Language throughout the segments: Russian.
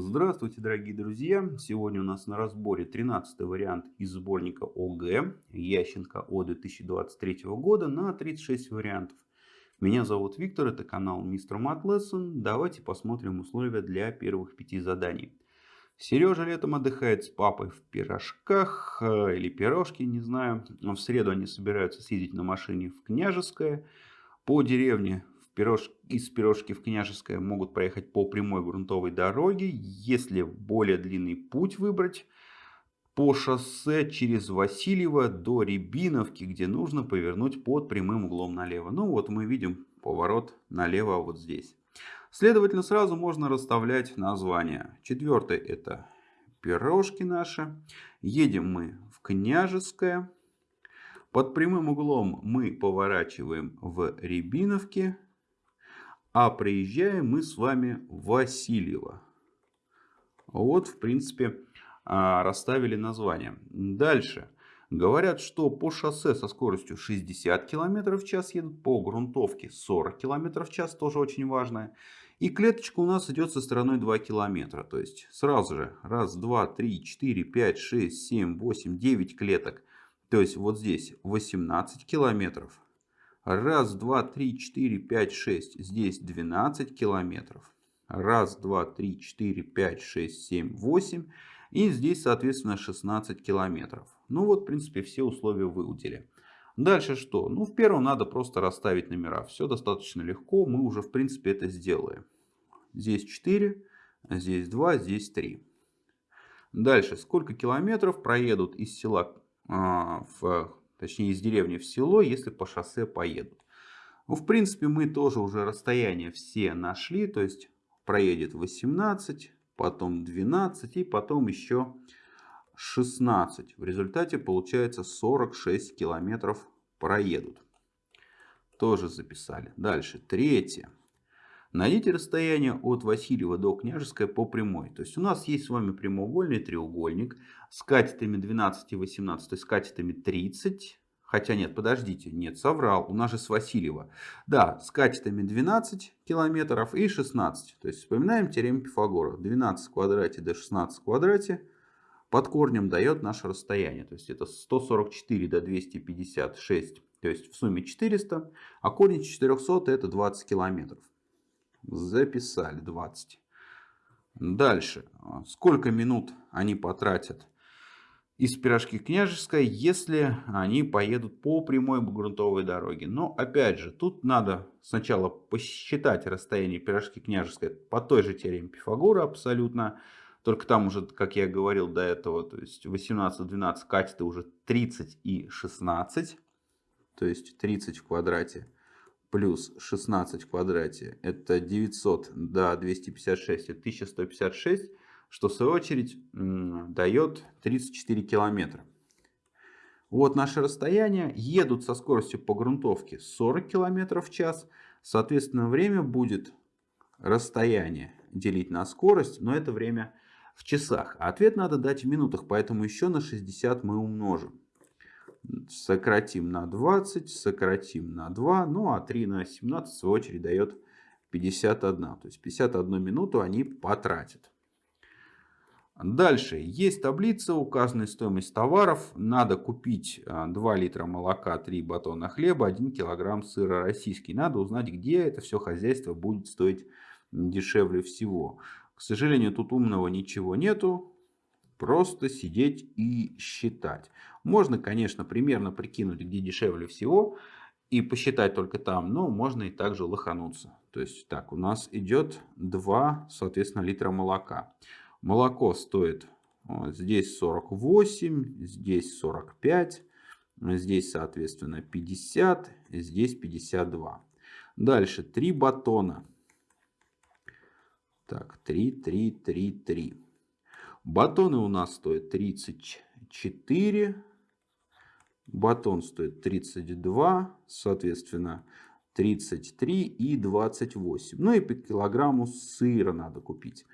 Здравствуйте, дорогие друзья! Сегодня у нас на разборе 13 вариант из сборника ОГЭ Ященко О 2023 года на 36 вариантов. Меня зовут Виктор, это канал Мистер Мат Lesson. Давайте посмотрим условия для первых пяти заданий. Сережа летом отдыхает с папой в пирожках э, или пирожки, не знаю. В среду они собираются съездить на машине в Княжеское. По деревне пирож... из Пирожки в Княжеское могут проехать по прямой грунтовой дороге. Если более длинный путь выбрать, по шоссе через Васильево до Рябиновки, где нужно повернуть под прямым углом налево. Ну вот мы видим поворот налево вот здесь. Следовательно, сразу можно расставлять названия. Четвертый это пирожки наши. Едем мы в Княжеское. Под прямым углом мы поворачиваем в Рябиновке. А приезжаем мы с вами в Васильево. Вот, в принципе, а, расставили название. Дальше. Говорят, что по шоссе со скоростью 60 км в час едут, по грунтовке 40 км в час, тоже очень важно. И клеточка у нас идет со стороной 2 км. То есть сразу же раз, два, три, четыре, пять, шесть, семь, восемь, девять клеток. То есть вот здесь 18 километров. Раз, два, три, четыре, пять, шесть. Здесь 12 километров. Раз, два, три, четыре, пять, шесть, семь, восемь. И здесь, соответственно, 16 километров. Ну вот, в принципе, все условия выудили. Дальше что? Ну, в первом надо просто расставить номера. Все достаточно легко. Мы уже, в принципе, это сделаем. Здесь 4, здесь 2, здесь 3. Дальше. Сколько километров проедут из села а, в точнее из деревни в село, если по шоссе поедут. Ну, в принципе, мы тоже уже расстояние все нашли, то есть проедет 18, потом 12 и потом еще 16. В результате получается 46 километров проедут. Тоже записали. Дальше, третье. Найдите расстояние от Васильева до Княжеская по прямой. То есть у нас есть с вами прямоугольный треугольник с катетами 12 и 18, то есть с катетами 30. Хотя нет, подождите, нет, соврал, у нас же с Васильева. Да, с катетами 12 километров и 16. То есть вспоминаем теорему Пифагора. 12 в квадрате до 16 в квадрате под корнем дает наше расстояние. То есть это 144 до 256, то есть в сумме 400. А корень 400 это 20 километров. Записали 20. Дальше. Сколько минут они потратят из Пирожки Княжеской, если они поедут по прямой грунтовой дороге. Но опять же, тут надо сначала посчитать расстояние Пирожки Княжеской по той же теореме Пифагора абсолютно. Только там уже, как я говорил до этого, то есть 18, 12 катеты уже 30 и 16. То есть 30 в квадрате плюс 16 в квадрате это 900 до 256 это 1156 что в свою очередь дает 34 километра вот наше расстояние едут со скоростью по грунтовке 40 километров в час соответственно время будет расстояние делить на скорость но это время в часах а ответ надо дать в минутах поэтому еще на 60 мы умножим сократим на 20, сократим на 2, ну а 3 на 17 в свою очередь дает 51. То есть 51 минуту они потратят. Дальше. Есть таблица, указанная стоимость товаров. Надо купить 2 а, литра молока, 3 батона хлеба, 1 килограмм сыра российский. Надо узнать, где это все хозяйство будет стоить дешевле всего. К сожалению, тут умного ничего нету. Просто сидеть и считать. Можно, конечно, примерно прикинуть, где дешевле всего и посчитать только там, но можно и также лохануться. То есть так, у нас идет 2, соответственно, литра молока. Молоко стоит вот, здесь 48, здесь 45, здесь, соответственно, 50, здесь 52. Дальше 3 батона. Так, 3, 3, 3, 3. Батоны у нас стоят 34. Батон стоит 32. Соответственно, 33 и 28. Ну и по килограмму сыра надо купить.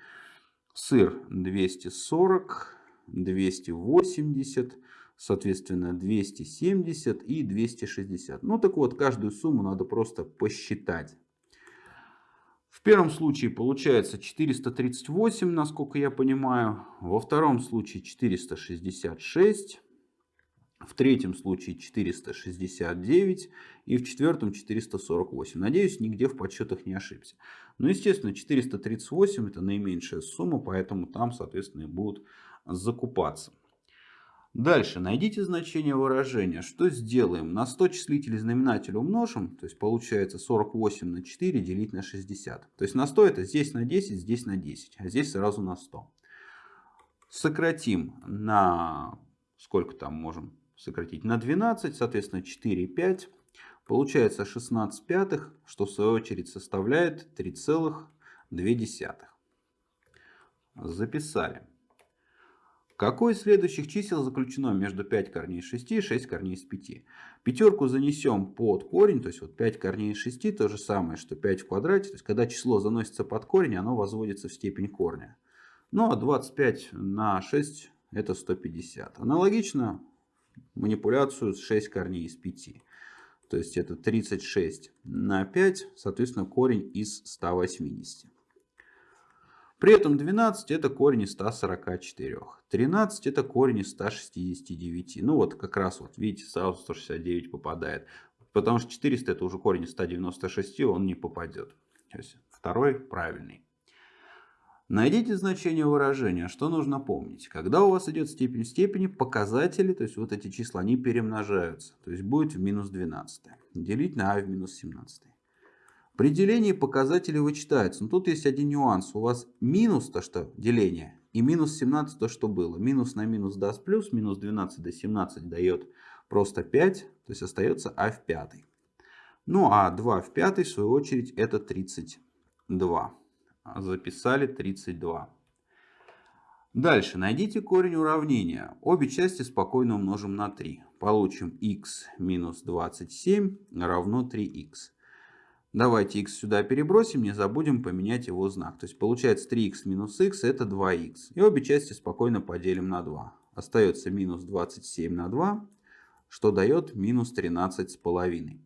Сыр 240, 280, соответственно 270 и 260. Ну так вот, каждую сумму надо просто посчитать. В первом случае получается 438, насколько я понимаю. Во втором случае 466. В третьем случае 469 и в четвертом 448. Надеюсь, нигде в подсчетах не ошибся. Но, естественно, 438 это наименьшая сумма, поэтому там, соответственно, и будут закупаться. Дальше найдите значение выражения. Что сделаем? На 100 числителей знаменателя умножим, то есть получается 48 на 4 делить на 60. То есть на 100 это здесь на 10, здесь на 10, а здесь сразу на 100. Сократим на сколько там можем сократить? На 12, соответственно 4, 5. Получается 16 пятых, что в свою очередь составляет 3,2. Записали. Какое из следующих чисел заключено между 5 корней из 6 и 6 корней из 5? Пятерку занесем под корень, то есть вот 5 корней из 6 то же самое, что 5 в квадрате. То есть когда число заносится под корень, оно возводится в степень корня. Ну а 25 на 6 это 150. Аналогично манипуляцию с 6 корней из 5. То есть это 36 на 5, соответственно корень из 180. При этом 12 это корень из 144. 13 это корень из 169. Ну вот как раз вот видите сразу 169 попадает. Потому что 400 это уже корень из 196, он не попадет. То есть второй правильный. Найдите значение выражения. Что нужно помнить? Когда у вас идет степень в степени, показатели, то есть вот эти числа, они перемножаются. То есть будет в минус 12. Делить на а в минус 17. При делении показатели вычитаются. Но тут есть один нюанс. У вас минус то, что деление, и минус 17 то, что было. Минус на минус даст плюс, минус 12 до 17 дает просто 5, то есть остается а в пятой. Ну а 2 в пятой, в свою очередь, это 32. Записали 32. Дальше найдите корень уравнения. Обе части спокойно умножим на 3. Получим x минус 27 равно 3x. Давайте x сюда перебросим, не забудем поменять его знак. То есть получается 3x минус x это 2x. И обе части спокойно поделим на 2. Остается минус 27 на 2, что дает минус 13 с половиной.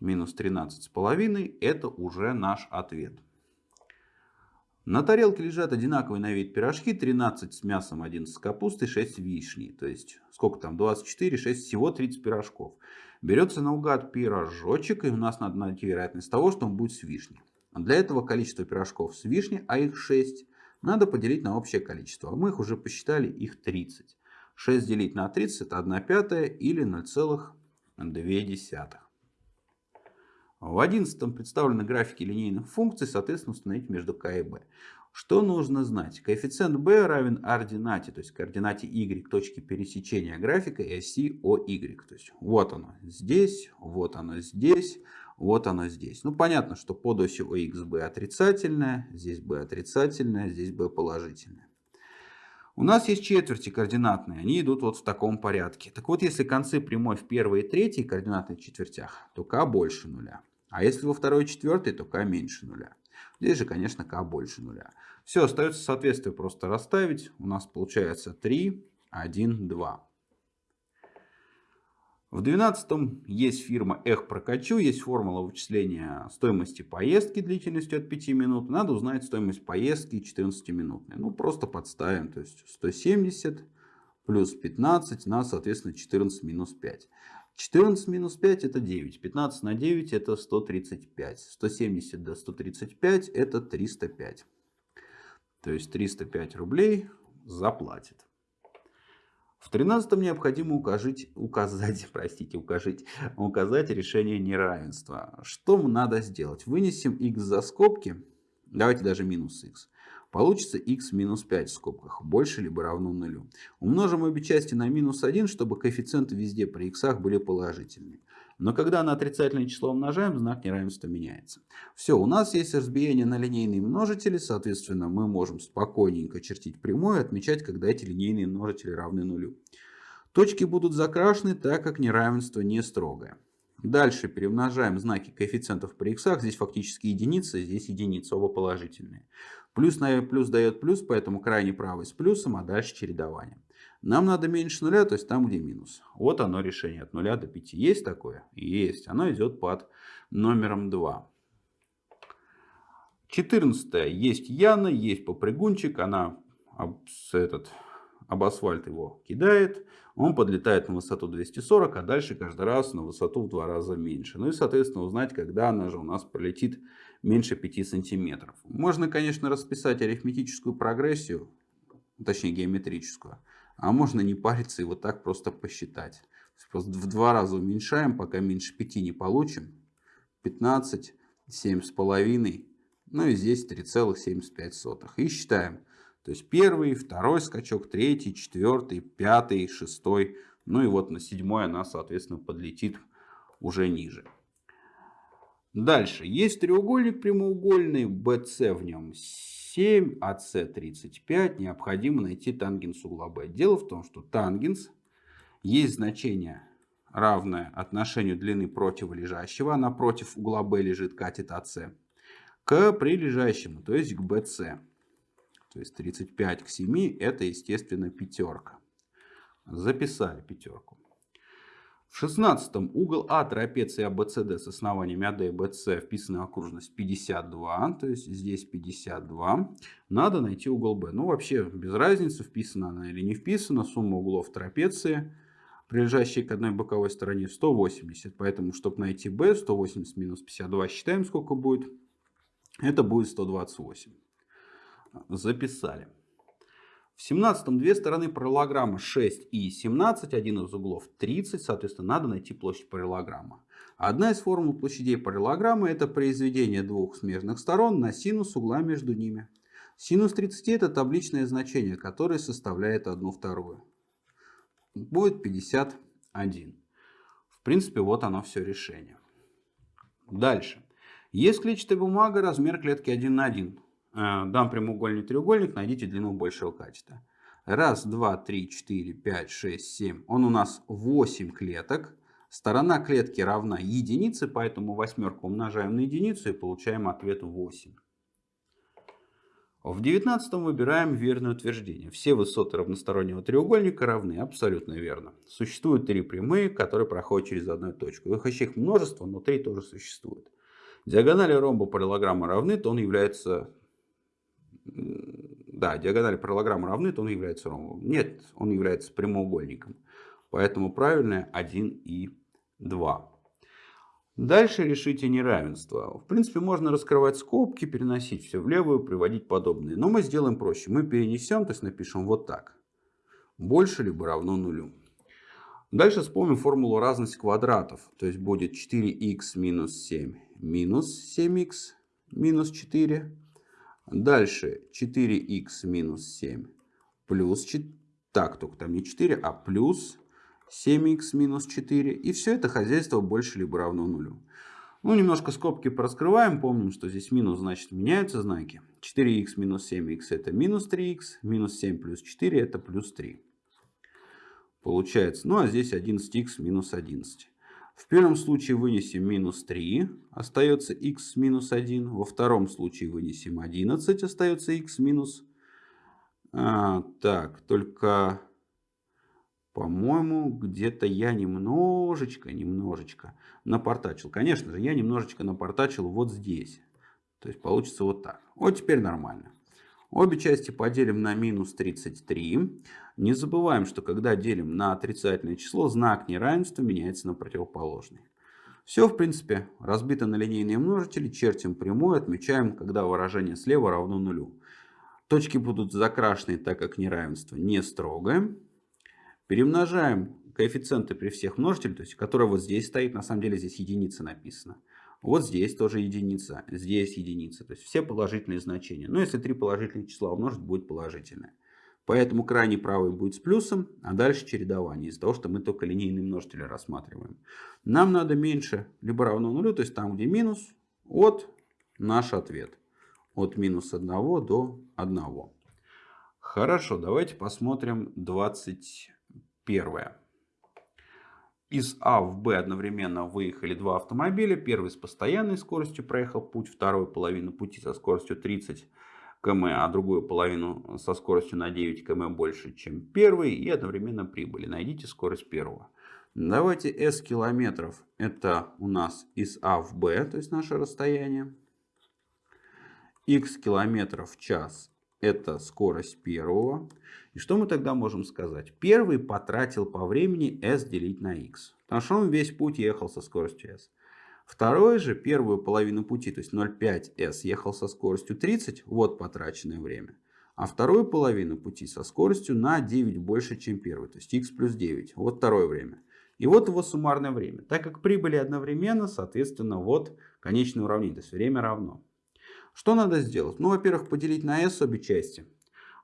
Минус 13 с половиной это уже наш ответ. На тарелке лежат одинаковые на вид пирожки. 13 с мясом, 11 с капустой, 6 вишни. То есть сколько там? 24, 6, всего 30 пирожков. Берется наугад пирожочек, и у нас надо найти вероятность того, что он будет с вишней. Для этого количество пирожков с вишней, а их 6, надо поделить на общее количество. Мы их уже посчитали, их 30. 6 делить на 30 это 1 пятая или 0,2. В 11 представлены графики линейных функций, соответственно, установить между k и b. Что нужно знать? Коэффициент b равен ординате, то есть координате y, точки пересечения графика и оси OY. То есть вот оно здесь, вот оно здесь, вот оно здесь. Ну понятно, что под осью OX b отрицательная, здесь b отрицательная, здесь b положительная. У нас есть четверти координатные, они идут вот в таком порядке. Так вот, если концы прямой в первой и третьей координатных четвертях, то k больше нуля. А если во второй и четвертой, то k меньше нуля. Здесь же, конечно, k больше нуля. Все, остается соответствие просто расставить. У нас получается 3, 1, 2. В 12 есть фирма Эх Прокачу, есть формула вычисления стоимости поездки длительностью от 5 минут. Надо узнать стоимость поездки 14-минутной. Ну, просто подставим. То есть 170 плюс 15 на, соответственно, 14 минус 5. 14 минус 5 это 9. 15 на 9 это 135. 170 до 135 это 305. То есть 305 рублей заплатит. В 13 необходимо указать, указать, простите, указать, указать решение неравенства. Что надо сделать? Вынесем x за скобки. Давайте даже минус x. Получится x минус 5 в скобках, больше либо равно нулю. Умножим обе части на минус 1, чтобы коэффициенты везде при x были положительными. Но когда на отрицательное число умножаем, знак неравенства меняется. Все, у нас есть разбиение на линейные множители, соответственно, мы можем спокойненько чертить прямую и отмечать, когда эти линейные множители равны нулю. Точки будут закрашены, так как неравенство не строгое. Дальше перемножаем знаки коэффициентов при х. Здесь фактически единица, здесь единица, оба положительные. Плюс на плюс дает плюс, поэтому крайне правый с плюсом, а дальше чередование. Нам надо меньше нуля, то есть там, где минус. Вот оно решение от нуля до 5. Есть такое? Есть. Оно идет под номером 2. 14 есть Яна, есть попрыгунчик, она об, этот, об асфальт его кидает, он подлетает на высоту 240, а дальше каждый раз на высоту в два раза меньше. Ну и, соответственно, узнать, когда она же у нас пролетит меньше 5 сантиметров. Можно, конечно, расписать арифметическую прогрессию, точнее геометрическую, а можно не париться и вот так просто посчитать. Просто в два раза уменьшаем, пока меньше 5 не получим. 15, 7,5, ну и здесь 3,75. И считаем. То есть первый, второй скачок, третий, четвертый, пятый, шестой. Ну и вот на седьмой она, соответственно, подлетит уже ниже. Дальше. Есть треугольник прямоугольный, BC в нем 7, AC 35. Необходимо найти тангенс угла B. Дело в том, что тангенс есть значение равное отношению длины противолежащего. Напротив угла B лежит катет AC к прилежащему, то есть к BC. То есть 35 к 7 это, естественно, пятерка. Записали пятерку. В 16 угол А трапеции ABCD с основаниями AD и BC вписана окружность 52, то есть здесь 52. Надо найти угол B. Ну вообще без разницы, вписана она или не вписана. Сумма углов трапеции, прилежащей к одной боковой стороне 180. Поэтому, чтобы найти B, 180 минус 52 считаем сколько будет. Это будет 128 записали. В 17 две стороны параллограмма 6 и 17, один из углов 30, соответственно, надо найти площадь параллограмма. Одна из формул площадей параллограммы это произведение двух смежных сторон на синус угла между ними. Синус 30 это табличное значение, которое составляет 1 вторую. Будет 51. В принципе, вот оно все решение. Дальше. Есть клетчатая бумага, размер клетки 1 на 1. Э, дам прямоугольный треугольник, найдите длину большего катета. Раз, два, три, четыре, пять, шесть, семь. Он у нас 8 клеток. Сторона клетки равна единице, поэтому восьмерку умножаем на единицу и получаем ответ 8. В девятнадцатом выбираем верное утверждение. Все высоты равностороннего треугольника равны. Абсолютно верно. Существуют три прямые, которые проходят через одну точку. Их еще их множество, но три тоже существует. Диагонали ромба параллограмма равны, то он является да, диагонали параллограмма равны, то он является ромбом. Нет, он является прямоугольником. Поэтому правильное 1 и 2. Дальше решите неравенство. В принципе, можно раскрывать скобки, переносить все в левую, приводить подобные. Но мы сделаем проще. Мы перенесем, то есть напишем вот так. Больше либо равно нулю. Дальше вспомним формулу разности квадратов. То есть будет 4х минус 7 минус 7х минус 4 Дальше 4х минус 7 плюс 4. Так, только там не 4, а плюс 7х минус 4. И все это хозяйство больше либо равно нулю. Ну, немножко скобки пораскрываем. Помним, что здесь минус, значит, меняются знаки. 4х минус 7х это минус 3х. Минус 7 плюс 4 это плюс 3. Получается. Ну, а здесь 11х минус 11. В первом случае вынесем минус 3, остается x минус 1. Во втором случае вынесем 11, остается x минус... А, так, только, по-моему, где-то я немножечко, немножечко напортачил. Конечно же, я немножечко напортачил вот здесь. То есть получится вот так. Вот теперь нормально. Обе части поделим на минус 33. Не забываем, что когда делим на отрицательное число, знак неравенства меняется на противоположный. Все, в принципе, разбито на линейные множители, чертим прямую, отмечаем, когда выражение слева равно нулю. Точки будут закрашены, так как неравенство не строгое. Перемножаем коэффициенты при всех множителях, то есть, которые вот здесь стоит, на самом деле здесь единица написана. Вот здесь тоже единица, здесь единица. То есть все положительные значения. Но если три положительных числа умножить, будет положительное. Поэтому крайний правый будет с плюсом, а дальше чередование. Из-за того, что мы только линейные множители рассматриваем. Нам надо меньше либо равно нулю, то есть там, где минус, от наш ответ. От минус 1 до 1. Хорошо, давайте посмотрим 21. Из А в Б одновременно выехали два автомобиля. Первый с постоянной скоростью проехал путь, второй половину пути со скоростью 30 км, а другую половину со скоростью на 9 км больше, чем первый. И одновременно прибыли. Найдите скорость первого. Давайте S километров. Это у нас из А в Б, то есть наше расстояние. x километров в час это скорость первого. И что мы тогда можем сказать? Первый потратил по времени s делить на x. Потому что он весь путь ехал со скоростью s. Второй же первую половину пути, то есть 0,5s, ехал со скоростью 30, вот потраченное время. А вторую половину пути со скоростью на 9 больше, чем первый, то есть x плюс 9. Вот второе время. И вот его суммарное время. Так как прибыли одновременно, соответственно, вот конечное уравнение, то есть время равно. Что надо сделать? Ну, во-первых, поделить на s обе части,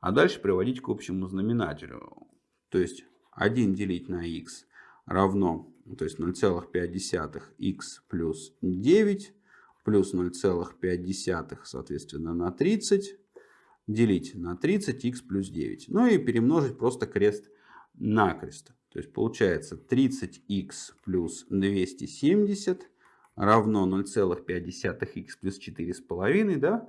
а дальше приводить к общему знаменателю. То есть 1 делить на x равно, то есть 0,5 x плюс 9 плюс 0,5 соответственно на 30 делить на 30 x плюс 9. Ну и перемножить просто крест на крест. То есть получается 30х плюс 270 равно 0,5х плюс 4,5, да?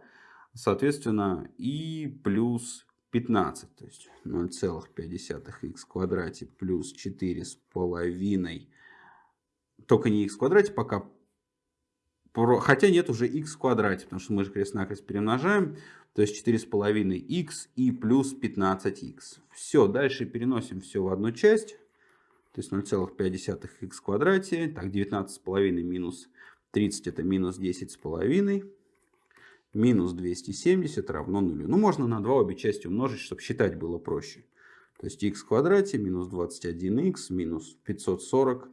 Соответственно, и плюс 15. То есть 0,5х в квадрате плюс 4,5. Только не х в квадрате пока. Хотя нет уже х в квадрате, потому что мы же крест-накрест перемножаем. То есть 4,5х и плюс 15х. Все, дальше переносим все в одну часть. То есть 0,5х в квадрате. Так, 19,5 минус 30 это минус 10,5. Минус 270 равно нулю. Ну, можно на 2 обе части умножить, чтобы считать было проще. То есть х в квадрате минус 21х минус 540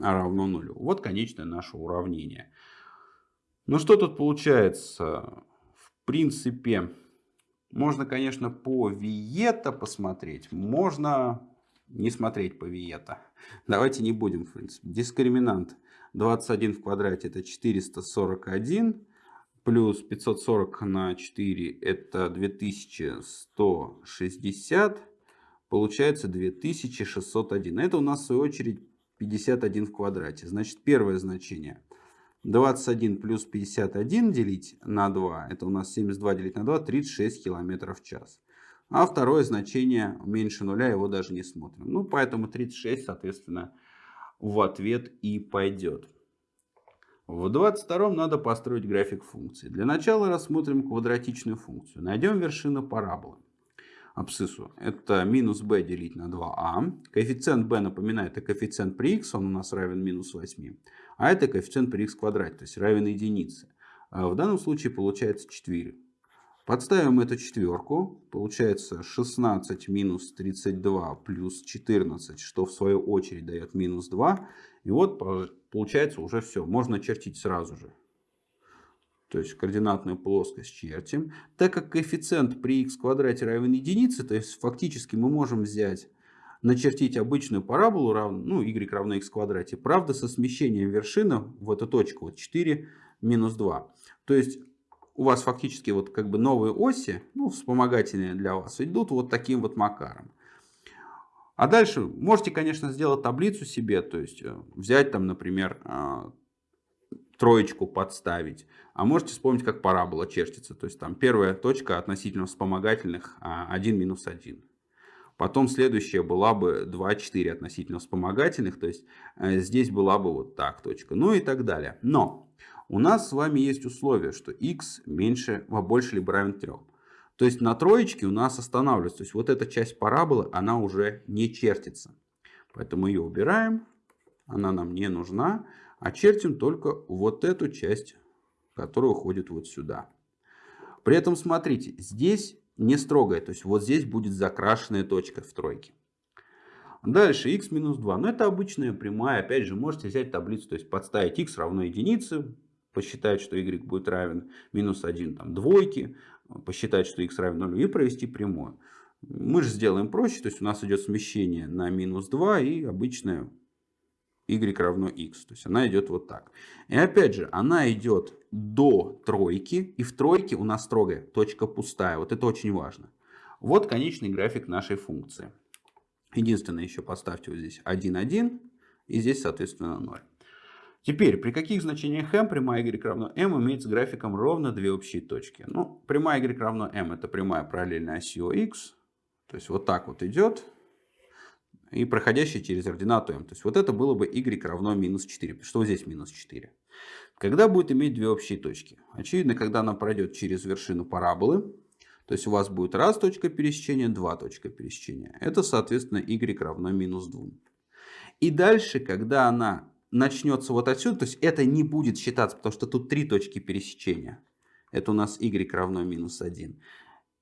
равно нулю. Вот конечное наше уравнение. Ну что тут получается? В принципе, можно, конечно, по Виета посмотреть. Можно не смотреть по Виета. Давайте не будем, в принципе. Дискриминант 21 в квадрате это 441. Плюс 540 на 4 это 2160. Получается 2601. Это у нас в свою очередь 51 в квадрате. Значит, первое значение. 21 плюс 51 делить на 2. Это у нас 72 делить на 2. 36 километров в час. А второе значение меньше нуля, его даже не смотрим. Ну, поэтому 36, соответственно, в ответ и пойдет. В 22 надо построить график функции. Для начала рассмотрим квадратичную функцию. Найдем вершину параболы. Абсциссу. Это минус b делить на 2а. Коэффициент b, напоминаю, это коэффициент при x, он у нас равен минус 8. А это коэффициент при x квадрате, то есть равен единице. А в данном случае получается 4. Подставим эту четверку. Получается 16 минус 32 плюс 14, что в свою очередь дает минус 2. И вот получается уже все. Можно чертить сразу же. То есть координатную плоскость чертим. Так как коэффициент при x квадрате равен единице, то есть фактически мы можем взять, начертить обычную параболу, равно, ну, y равно x квадрате. Правда, со смещением вершины в эту точку вот 4 минус 2. То есть у вас фактически вот как бы новые оси, ну, вспомогательные для вас, идут вот таким вот макаром. А дальше можете, конечно, сделать таблицу себе, то есть э, взять там, например, а, троечку подставить. А можете вспомнить, как парабола чертится. То есть там первая точка относительно вспомогательных 1 а, минус 1. Потом следующая была бы 2, 4 относительно вспомогательных. То есть э, здесь была бы вот так точка. Ну и так далее. Но у нас с вами есть условие, что x меньше, больше либо равен 3. То есть на троечке у нас останавливается. То есть вот эта часть параболы, она уже не чертится. Поэтому ее убираем. Она нам не нужна. А чертим только вот эту часть, которая уходит вот сюда. При этом смотрите, здесь не строгая. То есть вот здесь будет закрашенная точка в тройке. Дальше x минус 2. Но это обычная прямая. Опять же, можете взять таблицу, то есть подставить x равно единице, посчитать, что y будет равен минус 1 там, двойки, посчитать, что x равен 0 и провести прямую. Мы же сделаем проще, то есть у нас идет смещение на минус 2 и обычная y равно x. То есть она идет вот так. И опять же, она идет до тройки, и в тройке у нас строгая точка пустая. Вот это очень важно. Вот конечный график нашей функции. Единственное, еще поставьте вот здесь 1, 1, и здесь, соответственно, 0. Теперь, при каких значениях m прямая y равно m имеет с графиком ровно две общие точки? Ну, прямая y равно m это прямая параллельная оси x, то есть вот так вот идет, и проходящая через ординату m. То есть вот это было бы y равно минус 4, что здесь минус 4. Когда будет иметь две общие точки? Очевидно, когда она пройдет через вершину параболы, то есть у вас будет раз точка пересечения, два точка пересечения. Это, соответственно, y равно минус 2. И дальше, когда она начнется вот отсюда, то есть это не будет считаться, потому что тут три точки пересечения. Это у нас y равно минус 1.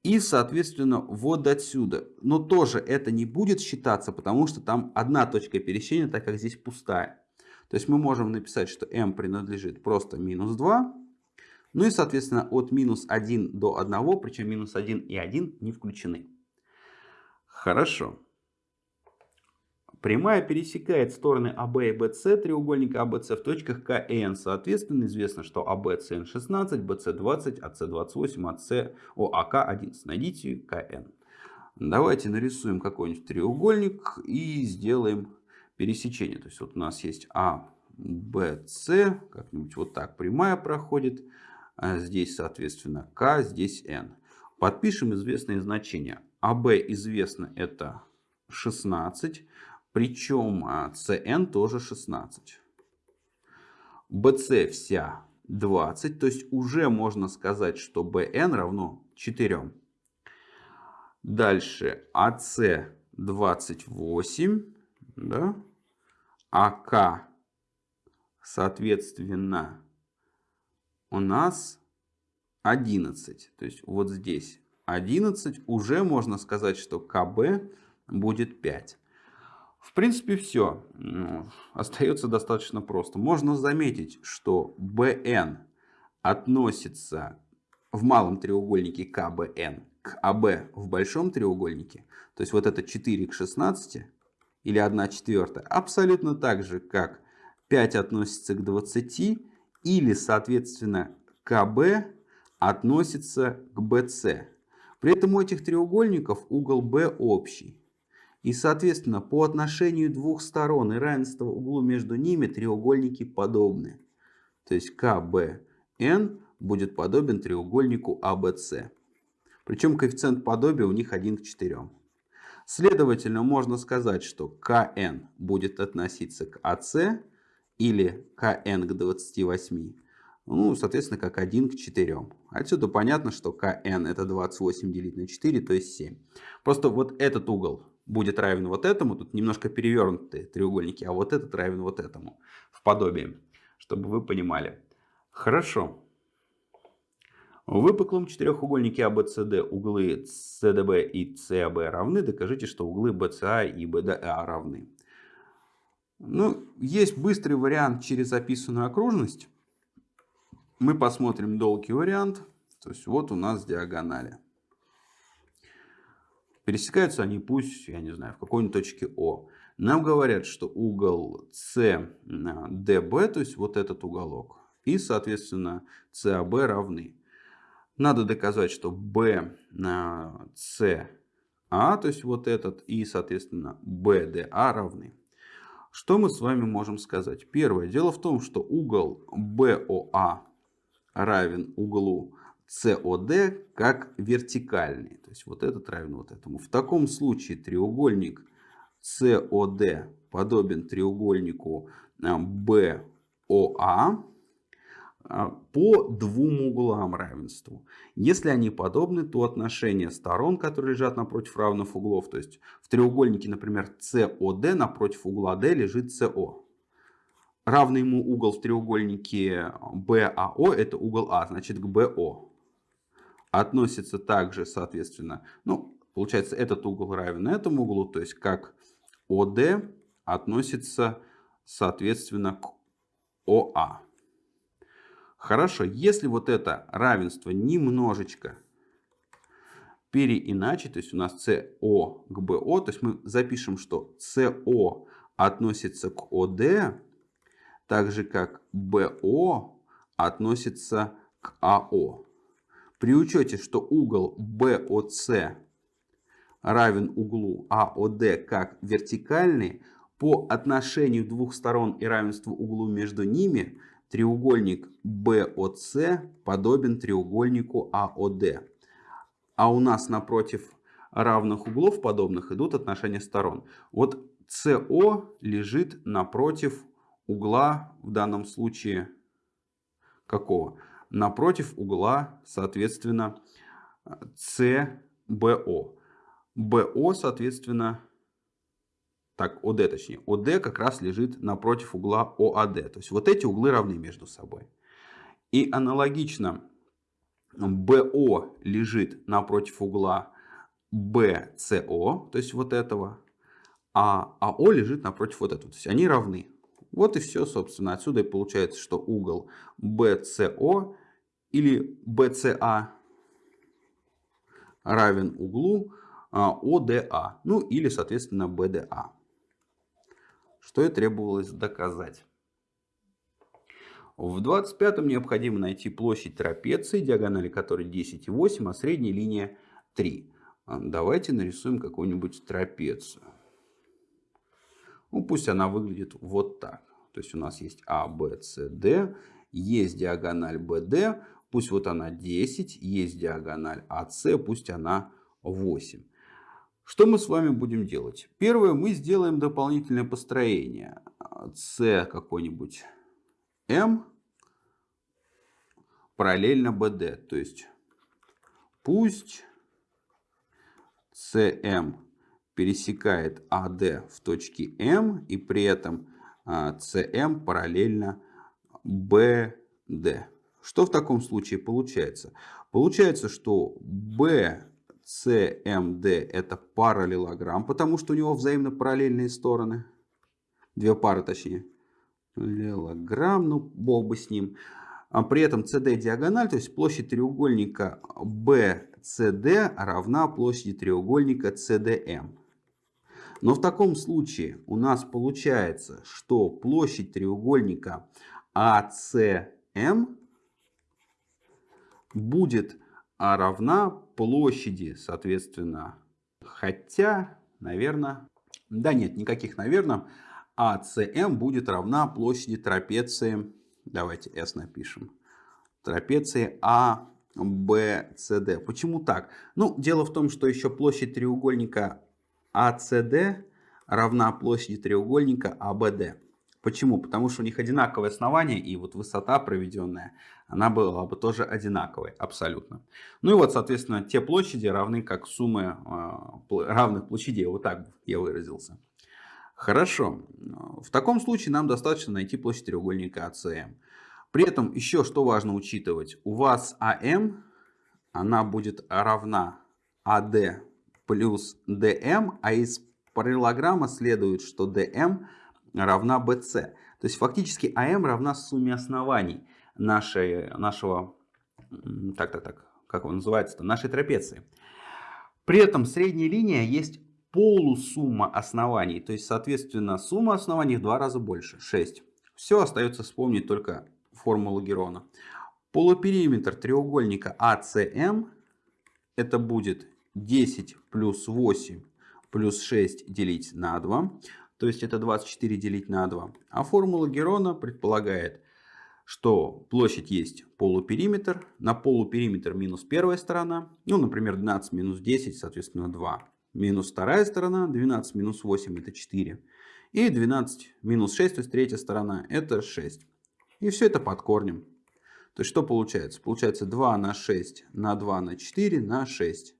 И, соответственно, вот отсюда. Но тоже это не будет считаться, потому что там одна точка пересечения, так как здесь пустая. То есть мы можем написать, что m принадлежит просто минус 2. Ну и, соответственно, от минус 1 до 1, причем минус 1 и 1 не включены. Хорошо. Прямая пересекает стороны АБ и БС треугольника АБС в точках К и Н. Соответственно, известно, что АБ СН 16, БС 20, АС 28, АС, О, АК 11. Найдите КН. Давайте нарисуем какой-нибудь треугольник и сделаем пересечение. То есть вот у нас есть А, Б, С, как-нибудь вот так прямая проходит. А здесь, соответственно, К, здесь Н. Подпишем известные значения. АБ известно это 16, причем CN а, тоже 16. BC вся 20, то есть уже можно сказать, что BN равно 4. Дальше AC 28, да? АК, соответственно, у нас 11. То есть вот здесь 11. Уже можно сказать, что КБ будет 5. В принципе, все. Ну, остается достаточно просто. Можно заметить, что BN относится в малом треугольнике КБН к АБ в большом треугольнике. То есть вот это 4 к 16 или 1 четвертая. Абсолютно так же, как 5 относится к 20 или, соответственно, КБ относится к BC. При этом у этих треугольников угол B общий. И, соответственно, по отношению двух сторон и равенства углу между ними треугольники подобны. То есть КБН будет подобен треугольнику АБС. Причем коэффициент подобия у них 1 к 4. Следовательно, можно сказать, что КН будет относиться к АС или КН к 28. Ну, соответственно, как 1 к 4. Отсюда понятно, что КН это 28 делить на 4, то есть 7. Просто вот этот угол будет равен вот этому. Тут немножко перевернутые треугольники, а вот этот равен вот этому в подобии, чтобы вы понимали. Хорошо. В выпуклом четырехугольнике ABCD углы CDB и CAB равны. Докажите, что углы BCA и BDA равны. Ну, есть быстрый вариант через описанную окружность. Мы посмотрим долгий вариант. То есть вот у нас диагонали. Пересекаются они пусть, я не знаю, в какой-нибудь точке О. Нам говорят, что угол CDB, то есть вот этот уголок, и, соответственно, CAB равны. Надо доказать, что BCA, то есть вот этот, и, соответственно, BDA равны. Что мы с вами можем сказать? Первое. Дело в том, что угол BOA равен углу COD как вертикальный. То есть вот этот равен вот этому. В таком случае треугольник COD подобен треугольнику BOA а, а, по двум углам равенству. Если они подобны, то отношение сторон, которые лежат напротив равных углов, то есть в треугольнике, например, COD напротив угла D лежит CO. Равный ему угол в треугольнике BAO это угол А, значит к BO относится также, соответственно, ну, получается, этот угол равен этому углу, то есть как ОД относится, соответственно, к ОА. Хорошо, если вот это равенство немножечко переиначить, то есть у нас СО к БО, то есть мы запишем, что СО относится к ОД, так же как БО относится к АО. При учете, что угол BOC равен углу AOD как вертикальный, по отношению двух сторон и равенству углу между ними, треугольник BOC подобен треугольнику AOD. А у нас напротив равных углов подобных идут отношения сторон. Вот CO лежит напротив угла, в данном случае какого? Напротив угла, соответственно, CBO. BO, соответственно, так, ОД точнее, ОД как раз лежит напротив угла ОАД. То есть вот эти углы равны между собой. И аналогично БО лежит напротив угла BCO, то есть вот этого, а АО лежит напротив вот этого. То есть они равны. Вот и все, собственно. Отсюда и получается, что угол BCO или BCA равен углу ODA, а, ну или, соответственно, BDA. Что и требовалось доказать. В 25-м необходимо найти площадь трапеции, диагонали которой 10,8, а средняя линия 3. А, давайте нарисуем какую-нибудь трапецию. Ну, пусть она выглядит вот так. То есть у нас есть А, Б, С, Д, есть диагональ БД, пусть вот она 10, есть диагональ АС, пусть она 8. Что мы с вами будем делать? Первое, мы сделаем дополнительное построение. С какой-нибудь М параллельно BD. То есть пусть CM пересекает AD в точке M и при этом а, параллельно BD. Что в таком случае получается? Получается, что BCMD это параллелограмм, потому что у него взаимно параллельные стороны. Две пары точнее. Параллелограмм, ну бог бы с ним. А при этом CD диагональ, то есть площадь треугольника BCD равна площади треугольника CDM. Но в таком случае у нас получается, что площадь треугольника ACM будет равна площади, соответственно, хотя, наверное, да нет, никаких наверное, ACM будет равна площади трапеции, давайте S напишем, трапеции ABCD. Почему так? Ну, дело в том, что еще площадь треугольника ACD равна площади треугольника ABD. Почему? Потому что у них одинаковое основание, и вот высота проведенная, она была бы тоже одинаковой, абсолютно. Ну и вот, соответственно, те площади равны как суммы э, равных площадей, вот так я выразился. Хорошо, в таком случае нам достаточно найти площадь треугольника АСМ. При этом еще что важно учитывать, у вас АМ, она будет равна АД плюс ДМ, а из параллелограмма следует, что ДМ равна БС. То есть фактически АМ равна сумме оснований нашей, нашего, так, так, так, как он называется, нашей трапеции. При этом средняя линия есть полусумма оснований, то есть соответственно сумма оснований в два раза больше, 6. Все остается вспомнить только формулу Герона. Полупериметр треугольника АСМ это будет 10 плюс 8 плюс 6 делить на 2. То есть это 24 делить на 2. А формула Герона предполагает, что площадь есть полупериметр. На полупериметр минус первая сторона. Ну, например, 12 минус 10, соответственно, 2. Минус вторая сторона. 12 минус 8 это 4. И 12 минус 6, то есть третья сторона, это 6. И все это под корнем. То есть что получается? Получается 2 на 6 на 2 на 4 на 6.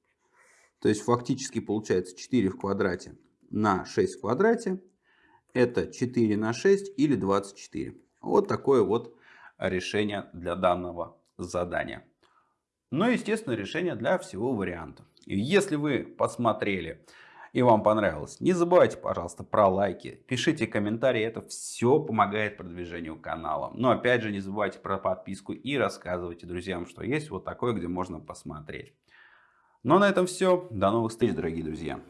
То есть фактически получается 4 в квадрате на 6 в квадрате. Это 4 на 6 или 24. Вот такое вот решение для данного задания. Но, естественно, решение для всего варианта. Если вы посмотрели и вам понравилось, не забывайте, пожалуйста, про лайки, пишите комментарии, это все помогает продвижению канала. Но опять же, не забывайте про подписку и рассказывайте друзьям, что есть вот такое, где можно посмотреть. Ну а на этом все. До новых встреч, дорогие друзья.